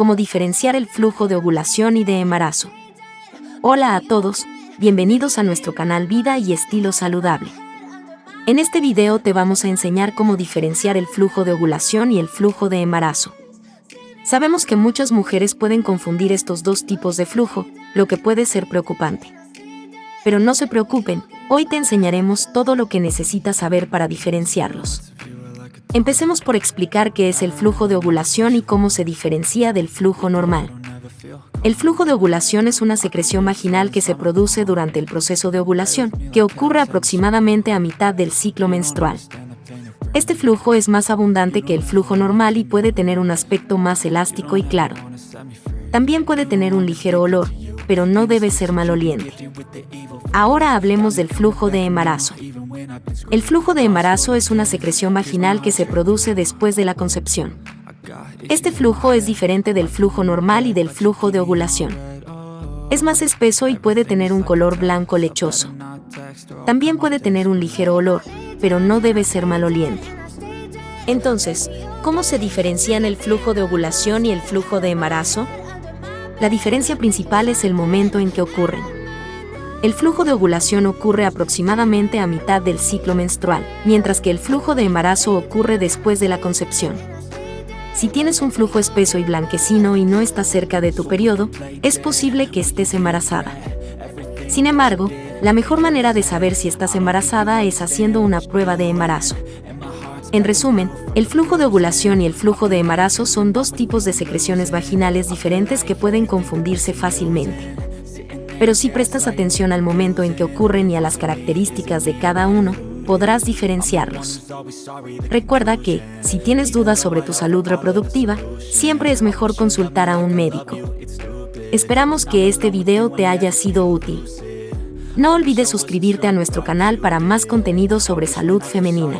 cómo diferenciar el flujo de ovulación y de embarazo. Hola a todos, bienvenidos a nuestro canal Vida y Estilo Saludable. En este video te vamos a enseñar cómo diferenciar el flujo de ovulación y el flujo de embarazo. Sabemos que muchas mujeres pueden confundir estos dos tipos de flujo, lo que puede ser preocupante. Pero no se preocupen, hoy te enseñaremos todo lo que necesitas saber para diferenciarlos. Empecemos por explicar qué es el flujo de ovulación y cómo se diferencia del flujo normal. El flujo de ovulación es una secreción vaginal que se produce durante el proceso de ovulación, que ocurre aproximadamente a mitad del ciclo menstrual. Este flujo es más abundante que el flujo normal y puede tener un aspecto más elástico y claro. También puede tener un ligero olor, pero no debe ser maloliente. Ahora hablemos del flujo de embarazo. El flujo de embarazo es una secreción vaginal que se produce después de la concepción. Este flujo es diferente del flujo normal y del flujo de ovulación. Es más espeso y puede tener un color blanco lechoso. También puede tener un ligero olor, pero no debe ser maloliente. Entonces, ¿cómo se diferencian el flujo de ovulación y el flujo de embarazo? La diferencia principal es el momento en que ocurren. El flujo de ovulación ocurre aproximadamente a mitad del ciclo menstrual, mientras que el flujo de embarazo ocurre después de la concepción. Si tienes un flujo espeso y blanquecino y no estás cerca de tu periodo, es posible que estés embarazada. Sin embargo, la mejor manera de saber si estás embarazada es haciendo una prueba de embarazo. En resumen, el flujo de ovulación y el flujo de embarazo son dos tipos de secreciones vaginales diferentes que pueden confundirse fácilmente pero si prestas atención al momento en que ocurren y a las características de cada uno, podrás diferenciarlos. Recuerda que, si tienes dudas sobre tu salud reproductiva, siempre es mejor consultar a un médico. Esperamos que este video te haya sido útil. No olvides suscribirte a nuestro canal para más contenido sobre salud femenina.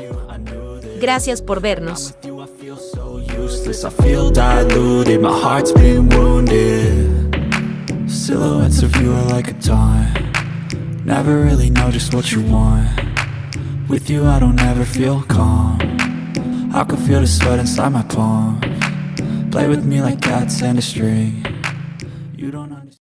Gracias por vernos. Silhouettes of you are like a taunt. Never really know just what you want. With you I don't ever feel calm. I can feel the sweat inside my palm. Play with me like cats and a string